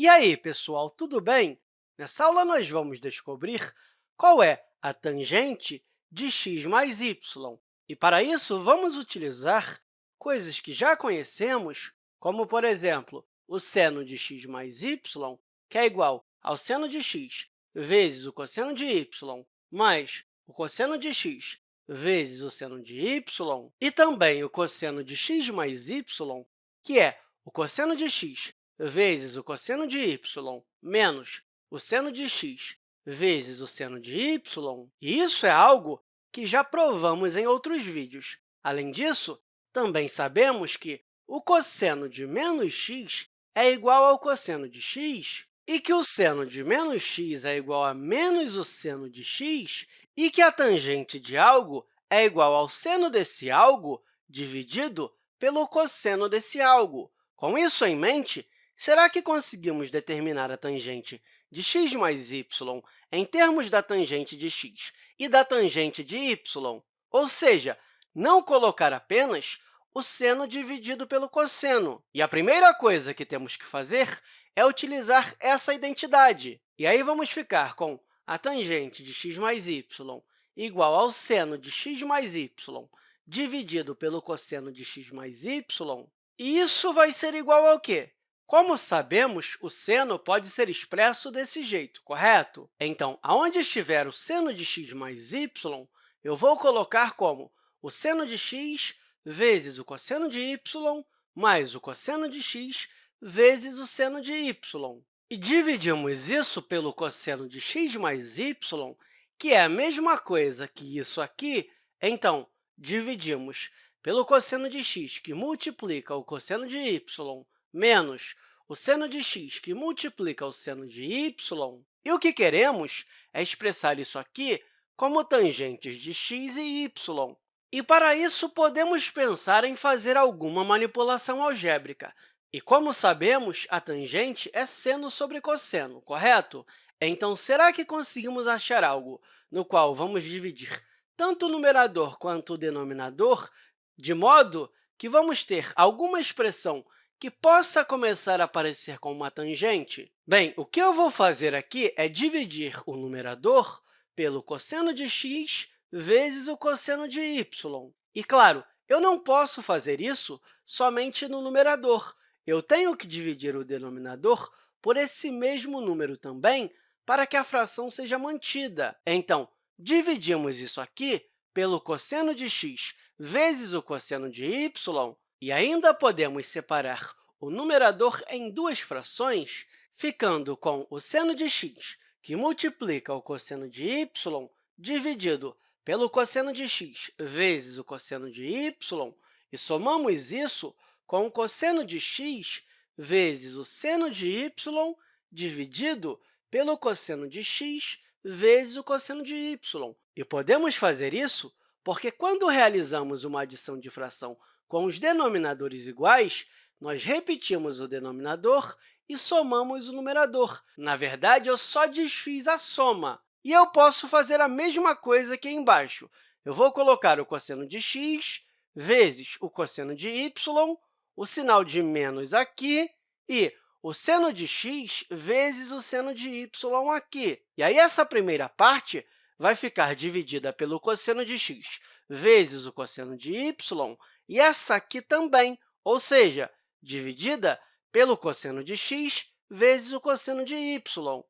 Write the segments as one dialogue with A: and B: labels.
A: E aí, pessoal, tudo bem? Nessa aula, nós vamos descobrir qual é a tangente de x mais y. E, para isso, vamos utilizar coisas que já conhecemos, como, por exemplo, o seno de x mais y, que é igual ao seno de x vezes o cosseno de y mais o cosseno de x vezes o seno de y, e também o cosseno de x mais y, que é o cosseno de x vezes o cosseno de y menos o seno de x vezes o seno de y, e isso é algo que já provamos em outros vídeos. Além disso, também sabemos que o cosseno de menos x é igual ao cosseno de x, e que o seno de menos x é igual a menos o seno de x, e que a tangente de algo é igual ao seno desse algo dividido pelo cosseno desse algo. Com isso em mente, será que conseguimos determinar a tangente de x mais y em termos da tangente de x e da tangente de y? Ou seja, não colocar apenas o seno dividido pelo cosseno. E a primeira coisa que temos que fazer é utilizar essa identidade. E aí, vamos ficar com a tangente de x mais y igual ao seno de x mais y dividido pelo cosseno de x mais y, e isso vai ser igual ao quê? Como sabemos, o seno pode ser expresso desse jeito, correto? Então, aonde estiver o seno de x mais y, eu vou colocar como o seno de x vezes o cosseno de y mais o cosseno de x vezes o seno de y. E dividimos isso pelo cosseno de x mais y, que é a mesma coisa que isso aqui. Então, dividimos pelo cosseno de x, que multiplica o cosseno de y, menos o seno de x, que multiplica o seno de y. E o que queremos é expressar isso aqui como tangentes de x e y. E, para isso, podemos pensar em fazer alguma manipulação algébrica. E, como sabemos, a tangente é seno sobre cosseno, correto? Então, será que conseguimos achar algo no qual vamos dividir tanto o numerador quanto o denominador, de modo que vamos ter alguma expressão que possa começar a aparecer com uma tangente? Bem, o que eu vou fazer aqui é dividir o numerador pelo cosseno de x vezes o cosseno de y. E, claro, eu não posso fazer isso somente no numerador, eu tenho que dividir o denominador por esse mesmo número também para que a fração seja mantida. Então, dividimos isso aqui pelo cosseno de x vezes o cosseno de y, e ainda podemos separar o numerador em duas frações, ficando com o seno de x, que multiplica o cosseno de y, dividido pelo cosseno de x vezes o cosseno de y, e somamos isso com o cosseno de x vezes o seno de y dividido pelo cosseno de x vezes o cosseno de y. E podemos fazer isso porque, quando realizamos uma adição de fração com os denominadores iguais, nós repetimos o denominador e somamos o numerador. Na verdade, eu só desfiz a soma. E eu posso fazer a mesma coisa aqui embaixo. Eu vou colocar o cosseno de x vezes o cosseno de y o sinal de menos aqui e o seno de x vezes o seno de y aqui. E aí, essa primeira parte vai ficar dividida pelo cosseno de x vezes o cosseno de y, e essa aqui também, ou seja, dividida pelo cosseno de x vezes o cosseno de y.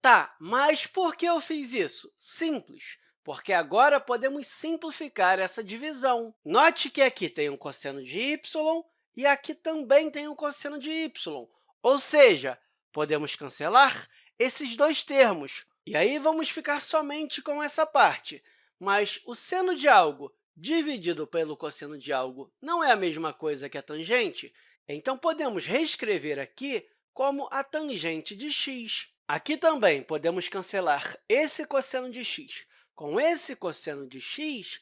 A: Tá, mas por que eu fiz isso? Simples, porque agora podemos simplificar essa divisão. Note que aqui tem um cosseno de y e aqui também tem um cosseno de y, ou seja, podemos cancelar esses dois termos. E aí, vamos ficar somente com essa parte. Mas o seno de algo dividido pelo cosseno de algo não é a mesma coisa que a tangente? Então, podemos reescrever aqui como a tangente de x. Aqui também podemos cancelar esse cosseno de x com esse cosseno de x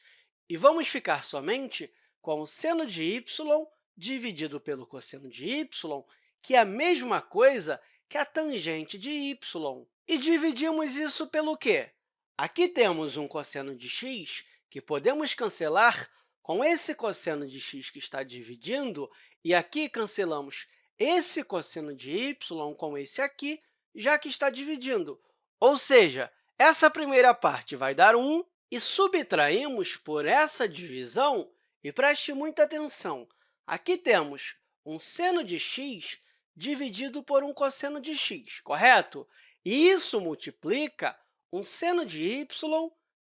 A: e vamos ficar somente com o seno de y dividido pelo cosseno de y, que é a mesma coisa que a tangente de y. E dividimos isso pelo quê? Aqui temos um cosseno de x que podemos cancelar com esse cosseno de x que está dividindo, e aqui cancelamos esse cosseno de y com esse aqui, já que está dividindo. Ou seja, essa primeira parte vai dar 1, e subtraímos por essa divisão, e preste muita atenção, aqui temos um seno de x dividido por um cosseno de x, correto? E isso multiplica um seno de y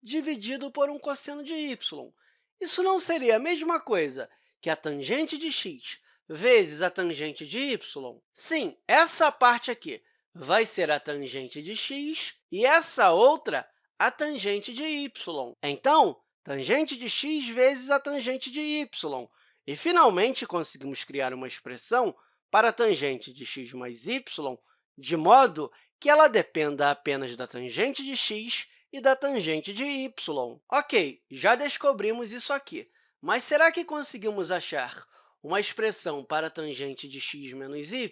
A: dividido por um cosseno de y. Isso não seria a mesma coisa que a tangente de x vezes a tangente de y? Sim, essa parte aqui vai ser a tangente de x e essa outra a tangente de y. Então, tangente de x vezes a tangente de y. E, finalmente, conseguimos criar uma expressão para a tangente de x mais y, de modo que ela dependa apenas da tangente de x e da tangente de y. Ok, já descobrimos isso aqui, mas será que conseguimos achar uma expressão para a tangente de x menos y?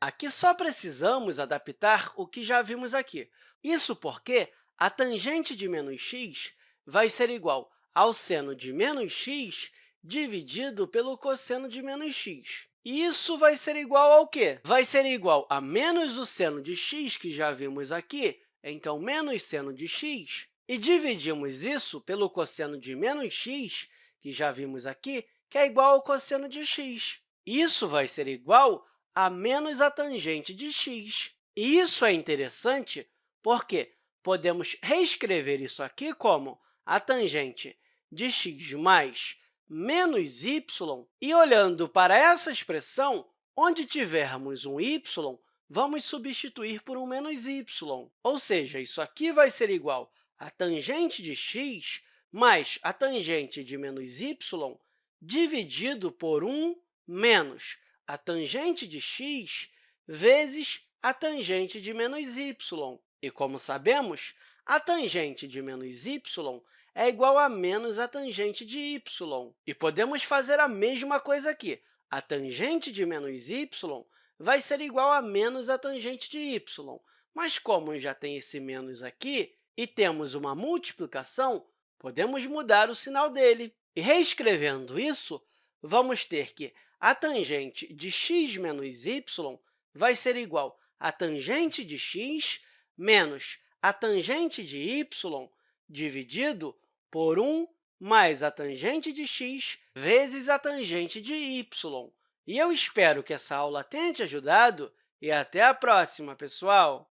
A: Aqui só precisamos adaptar o que já vimos aqui. Isso porque a tangente de menos x vai ser igual ao seno de menos x dividido pelo cosseno de menos x. Isso vai ser igual ao quê? Vai ser igual a menos o seno de x, que já vimos aqui, então, menos seno de x, e dividimos isso pelo cosseno de menos x, que já vimos aqui, que é igual ao cosseno de x. Isso vai ser igual a menos a tangente de x. E isso é interessante porque podemos reescrever isso aqui como a tangente de x mais menos y, e olhando para essa expressão, onde tivermos um y, vamos substituir por um menos y. Ou seja, isso aqui vai ser igual a tangente de x mais a tangente de menos y dividido por 1 menos a tangente de x vezes a tangente de menos y. E, como sabemos, a tangente de menos y é igual a menos a tangente de y. E podemos fazer a mesma coisa aqui. A tangente de menos y vai ser igual a menos a tangente de y. Mas, como já tem esse menos aqui e temos uma multiplicação, podemos mudar o sinal dele. E, reescrevendo isso, vamos ter que a tangente de x menos y vai ser igual a tangente de x menos a tangente de y dividido por 1 mais a tangente de x vezes a tangente de y. E eu espero que essa aula tenha te ajudado e até a próxima, pessoal!